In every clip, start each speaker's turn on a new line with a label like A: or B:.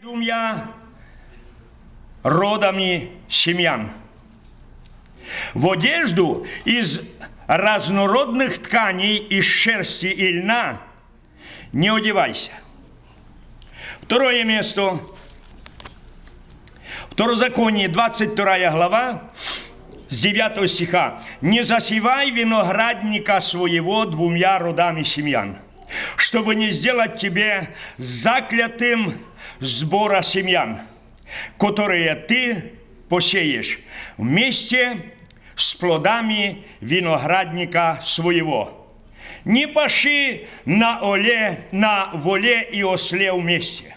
A: двумя родами семьян. В одежду из разнородных тканей, из шерсти и льна не одевайся. Второе место. Второзаконие, 22 глава, с 9 стиха. «Не засевай виноградника своего двумя родами семьян, чтобы не сделать тебе заклятым сбора семьян, которые ты посеешь вместе с плодами виноградника своего. Не паши на оле, на воле и осле вместе.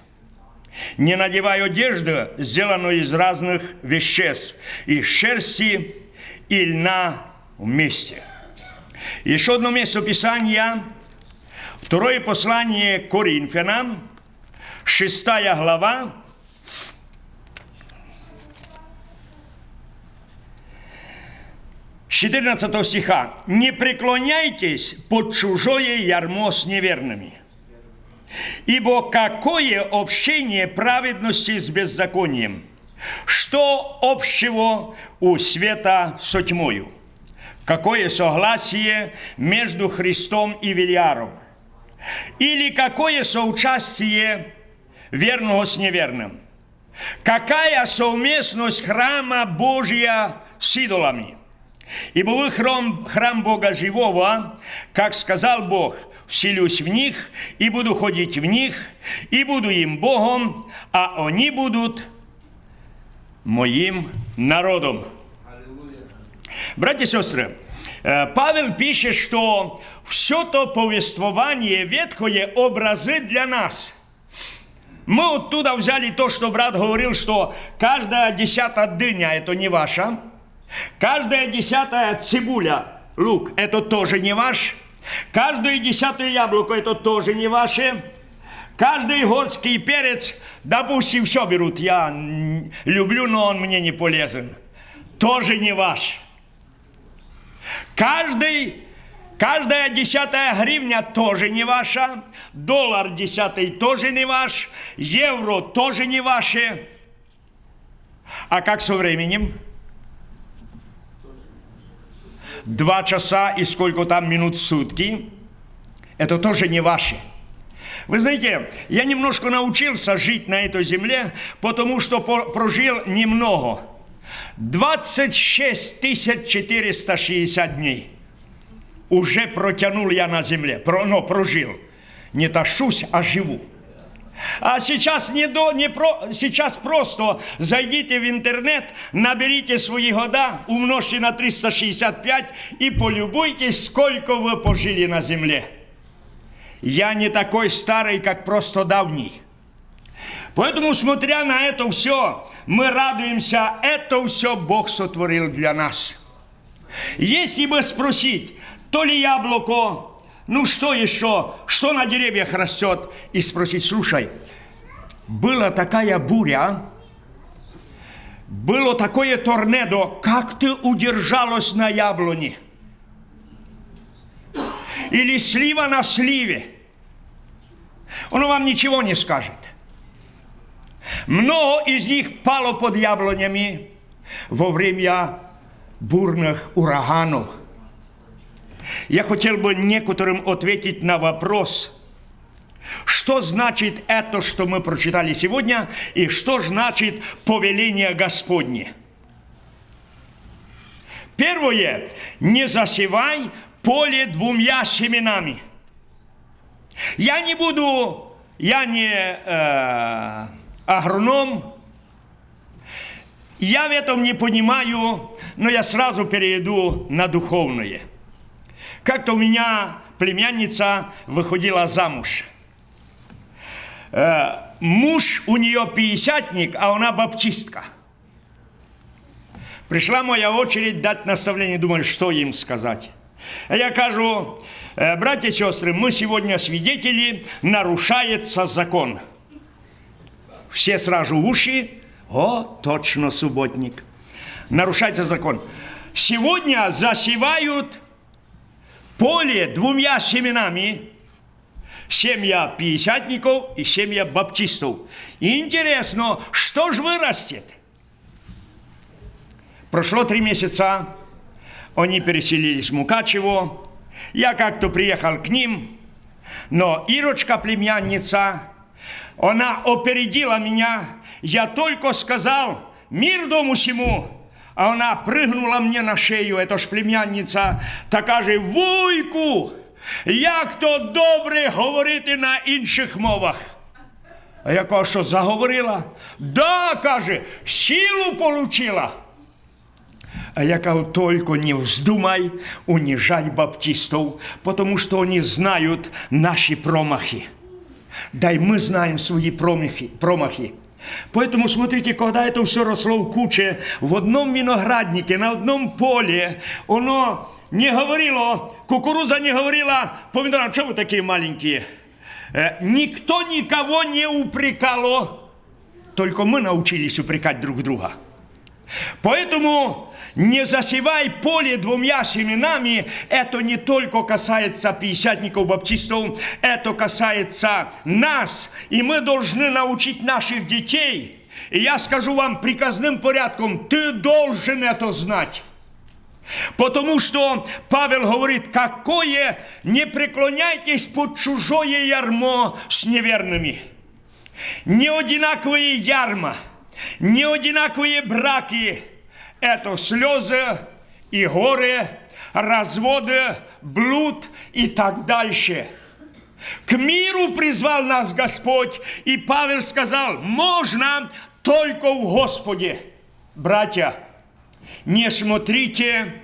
A: Не надевай одежду, сделанную из разных веществ, из шерсти и льна вместе. Еще одно место Писания, второе послание Коринфянам, шестая глава, 14 стиха. «Не преклоняйтесь под чужое ярмо с неверными, ибо какое общение праведности с беззаконием? Что общего у света со тьмою? Какое согласие между Христом и Вильяром? Или какое соучастие верного с неверным? Какая совместность храма Божия с идолами? Ибо вы храм, храм Бога живого, как сказал Бог, вселюсь в них и буду ходить в них, и буду им Богом, а они будут моим народом. Братья и сестры, э, Павел пишет, что все то повествование ветхое образы для нас. Мы оттуда взяли то, что брат говорил, что каждая десятая дыня – это не ваша, каждая десятая цибуля, лук – это тоже не ваш, каждое десятое яблоко – это тоже не ваше, каждый горский перец, допустим, все берут, я люблю, но он мне не полезен, тоже не ваш. Каждый Каждая десятая гривня тоже не ваша, доллар десятый тоже не ваш, евро тоже не ваше. А как со временем? Два часа и сколько там минут в сутки, это тоже не ваше. Вы знаете, я немножко научился жить на этой земле, потому что прожил немного. 26 460 дней уже протянул я на земле, про, но прожил. Не тащусь, а живу. А сейчас не до, не про, сейчас просто зайдите в интернет, наберите свои года, умножьте на 365 и полюбуйтесь, сколько вы пожили на земле. Я не такой старый, как просто давний. Поэтому, смотря на это все, мы радуемся, это все Бог сотворил для нас. Если бы спросить, то ли яблоко, ну что еще, что на деревьях растет, и спросить, слушай, была такая буря, было такое торнадо, как ты удержалась на яблоне? Или слива на сливе? Он вам ничего не скажет. Много из них пало под яблонями во время бурных ураганов. Я хотел бы некоторым ответить на вопрос, что значит это, что мы прочитали сегодня, и что значит повеление Господне. Первое, не засевай поле двумя семенами. Я не буду, я не э, агроном, я в этом не понимаю, но я сразу перейду на духовное – как-то у меня племянница выходила замуж. Э, муж у нее пятидесятник, а она баптистка. Пришла моя очередь дать наставление, думаю, что им сказать. Я кажу, «Э, братья и сестры, мы сегодня свидетели, нарушается закон. Все сразу уши, о, точно субботник. Нарушается закон. Сегодня засевают поле двумя семенами, семья пятидесятников и семья баптистов. Интересно, что же вырастет? Прошло три месяца, они переселились в Мукачево, я как-то приехал к ним, но Ирочка, племянница, она опередила меня, я только сказал, мир дому всему, а она прыгнула мне на шею, это ж племянниця, та каже, вуйку, як то добре говорити на інших мовах. А я кажу, що заговорила? Да, каже, силу получила. А я кажу, только не вздумай унижать баптистов, потому что они знают наши промахи. Дай мы знаем свои промахи. промахи. Поэтому, смотрите, когда это все росло в куче, в одном винограднике, на одном поле, оно не говорило, кукуруза не говорила, помидоры, что вы такие маленькие? Э, никто никого не упрекало, только мы научились упрекать друг друга. Поэтому не засевай поле двумя семенами, это не только касается пятидесятников баптистов, это касается нас, и мы должны научить наших детей. И я скажу вам приказным порядком, ты должен это знать. Потому что Павел говорит, какое не преклоняйтесь под чужое ярмо с неверными. Не одинаковые ярма, не одинаковые браки – это слезы и горе, разводы, блуд и так дальше. К миру призвал нас Господь, и Павел сказал, можно только в Господе. Братья, не смотрите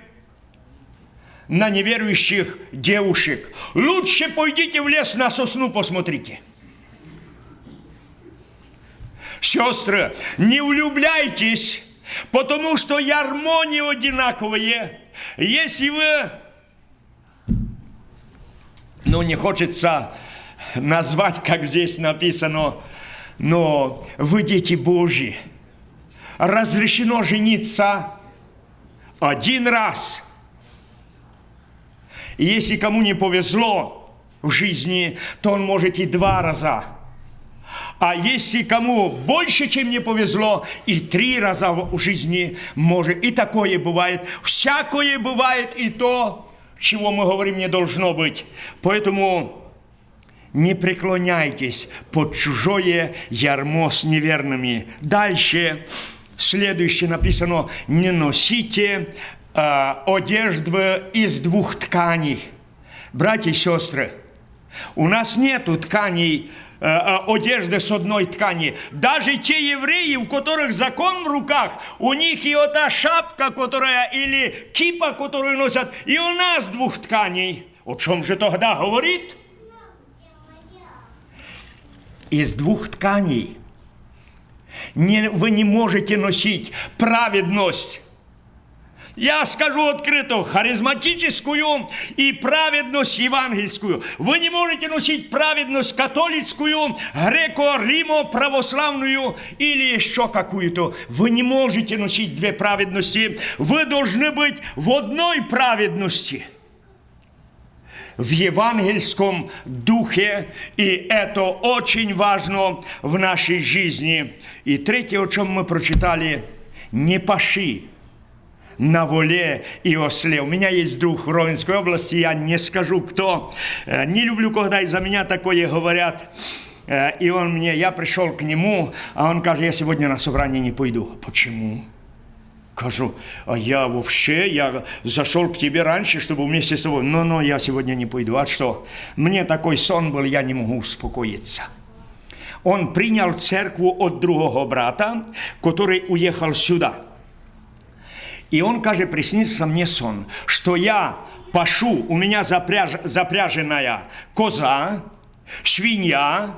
A: на неверующих девушек. Лучше пойдите в лес на сосну посмотрите. Сестры, не влюбляйтесь Потому что ярмо не одинаковые. Если вы, ну не хочется назвать, как здесь написано, но вы дети Божьи. Разрешено жениться один раз. И если кому не повезло в жизни, то он может и два раза. А если кому больше, чем не повезло, и три раза в жизни может, и такое бывает. Всякое бывает, и то, чего мы говорим, не должно быть. Поэтому не преклоняйтесь под чужое ярмо с неверными. Дальше, следующее написано, не носите э, одежды из двух тканей. Братья и сестры, у нас нету тканей одежды с одной ткани. Даже те евреи, у которых закон в руках, у них и вот та шапка, которая, или кипа, которую носят, и у нас двух тканей. О чем же тогда говорит? Из двух тканей не, вы не можете носить праведность я скажу открыто, харизматическую и праведность евангельскую. Вы не можете носить праведность католическую, греко-римо православную или еще какую-то. Вы не можете носить две праведности. Вы должны быть в одной праведности в евангельском духе, и это очень важно в нашей жизни. И третье, о чем мы прочитали, не паши на воле и осле. У меня есть друг в Ровенской области, я не скажу кто. Э, не люблю, когда из-за меня такое говорят. Э, и он мне, я пришел к нему, а он говорит, я сегодня на собрание не пойду. Почему? Кажу, а я вообще, я зашел к тебе раньше, чтобы вместе с тобой, но, но я сегодня не пойду. А что? Мне такой сон был, я не могу успокоиться. Он принял церкву от другого брата, который уехал сюда – и он, каже, приснился мне сон, что я пашу, у меня запряж, запряженная коза, свинья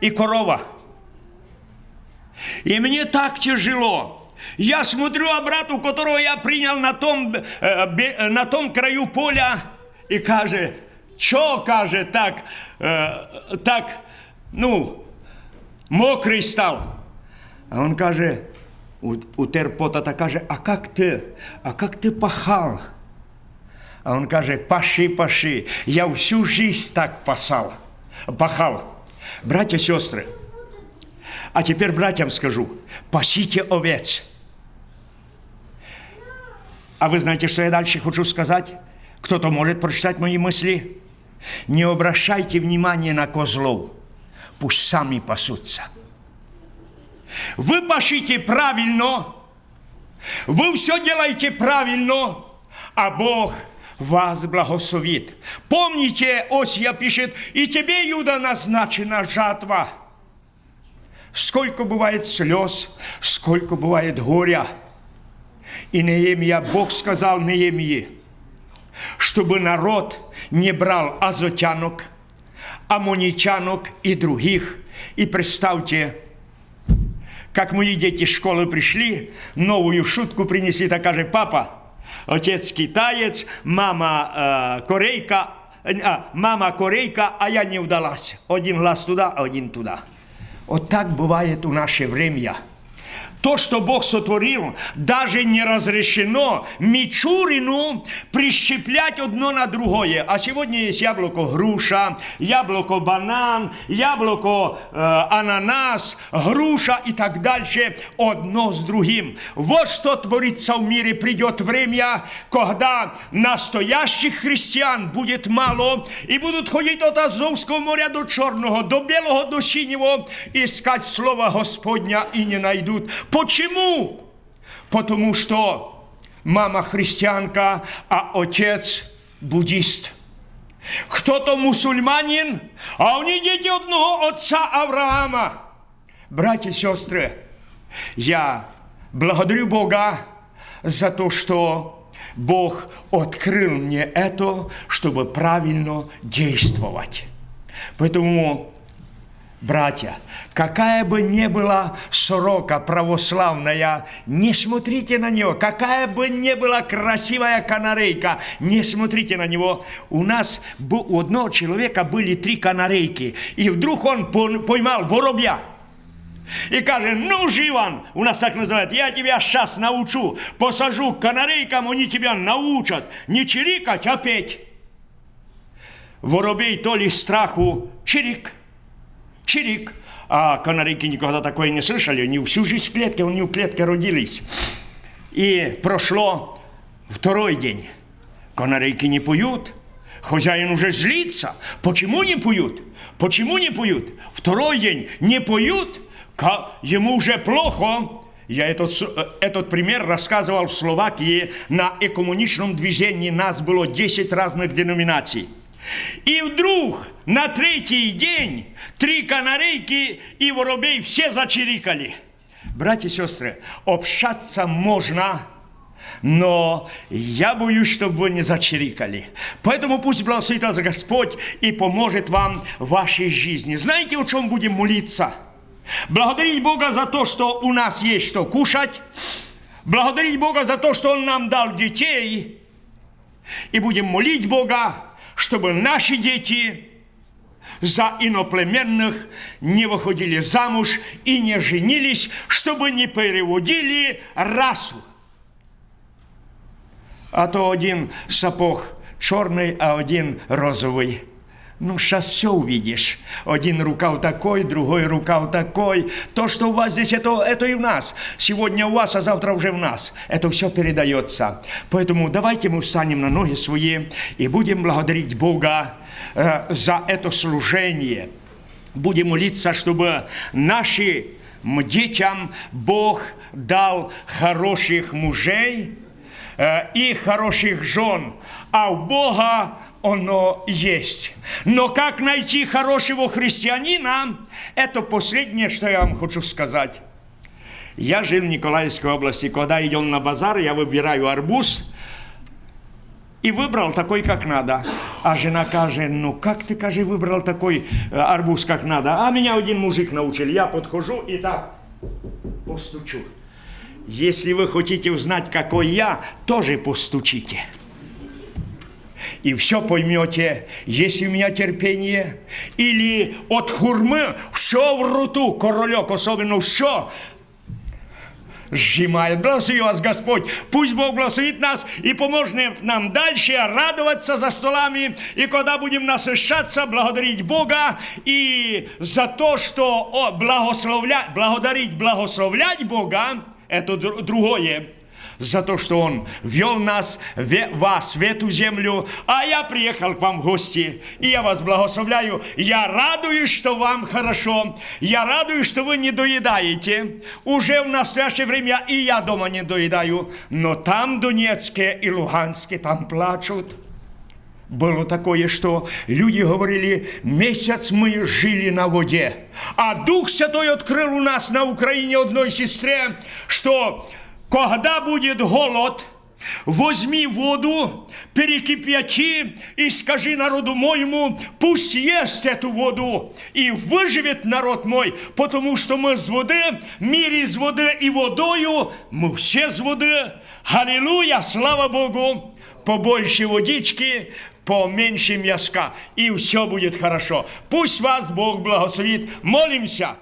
A: и корова. И мне так тяжело. Я смотрю обрату, которого я принял на том, э, э, на том краю поля, и каже, что, каже, так, э, так, ну, мокрый стал. А он каже, утер пота та каже, а как ты, а как ты пахал? А он каже, паши, паши, я всю жизнь так пасал. пахал. Братья сестры, а теперь братьям скажу, пасите овец. А вы знаете, что я дальше хочу сказать? Кто-то может прочитать мои мысли? Не обращайте внимания на козлов. Пусть сами пасутся. Вы пашите правильно, вы все делаете правильно, а Бог вас благословит. Помните, Осия пишет, и тебе, Юда, назначена жатва. Сколько бывает слез, сколько бывает горя. И Неемия, Бог сказал Неемии, чтобы народ не брал азотянок, аммоничанок и других. И представьте, как мои дети из школы пришли, новую шутку принесли, так же, папа, отец китаец, мама э, корейка, а, мама корейка, а я не удалась. Один глаз туда, один туда. Вот так бывает у наше время – то, что Бог сотворил, даже не разрешено Мичурину прищеплять одно на другое. А сегодня есть яблоко груша, яблоко банан, яблоко э, ананас, груша и так дальше, одно с другим. Вот что творится в мире. Придет время, когда настоящих христиан будет мало, и будут ходить от Азовского моря до Черного, до Белого, до Синего, искать Слово Господня и не найдут. Почему? Потому что мама христианка, а отец буддист. Кто-то мусульманин, а у них дети одного отца Авраама. Братья и сестры, я благодарю Бога за то, что Бог открыл мне это, чтобы правильно действовать. Поэтому Братья, какая бы ни была сорока православная, не смотрите на него. Какая бы ни была красивая канарейка, не смотрите на него. У нас у одного человека были три канарейки, и вдруг он поймал воробья. И каже, ну, Живан, у нас так называют, я тебя сейчас научу, посажу к канарейкам, они тебя научат не чирикать, а петь. Воробей то ли страху чирик – чирик. А канарейки никогда такое не слышали, они всю жизнь в клетке, они в клетке родились. И прошло второй день. Канарейки не поют, хозяин уже злится. Почему не поют? Почему не поют? Второй день не поют, ему уже плохо. Я этот, этот пример рассказывал в Словакии на экоммуничном движении. Нас было 10 разных деноминаций. И вдруг на третий день три канарейки и воробей все зачирикали. Братья и сестры, общаться можно, но я боюсь, чтобы вы не зачирикали. Поэтому пусть благословит вас Господь и поможет вам в вашей жизни. Знаете, о чем будем молиться? Благодарить Бога за то, что у нас есть что кушать. Благодарить Бога за то, что Он нам дал детей. И будем молить Бога, чтобы наши дети за иноплеменных не выходили замуж и не женились, чтобы не переводили расу. А то один сапог черный, а один розовый. Ну, сейчас все увидишь. Один рукав такой, другой рукав такой. То, что у вас здесь, это, это и у нас. Сегодня у вас, а завтра уже в нас. Это все передается. Поэтому давайте мы встанем на ноги свои и будем благодарить Бога э, за это служение. Будем молиться, чтобы нашим детям Бог дал хороших мужей э, и хороших жен. А у Бога оно есть. Но как найти хорошего христианина, это последнее, что я вам хочу сказать. Я жил в Николаевской области. Когда идем на базар, я выбираю арбуз и выбрал такой, как надо. А жена каже, ну как ты, каже, выбрал такой э, арбуз, как надо? А меня один мужик научил. Я подхожу и так постучу. Если вы хотите узнать, какой я, тоже постучите и все поймете, есть у меня терпение. Или от хурмы все в рту, королек особенно все. сжимает. Благослови вас, Господь. Пусть Бог благословит нас и поможет нам дальше радоваться за столами. И когда будем насыщаться, благодарить Бога и за то, что благословлять, благодарить, благословлять Бога, это другое за то, что Он вел нас, вас в эту землю, а я приехал к вам в гости, и я вас благословляю. Я радуюсь, что вам хорошо, я радуюсь, что вы не доедаете. Уже в настоящее время и я дома не доедаю, но там Донецке и Луганске, там плачут. Было такое, что люди говорили, месяц мы жили на воде. А Дух Святой открыл у нас на Украине одной сестре, что когда будет голод, возьми воду, перекипячи и скажи народу моему, пусть ест эту воду, и выживет народ мой, потому что мы с воды, мир из воды и водою, мы все с воды. Аллилуйя, слава Богу! Побольше водички, поменьше мяска, и все будет хорошо. Пусть вас Бог благословит. Молимся.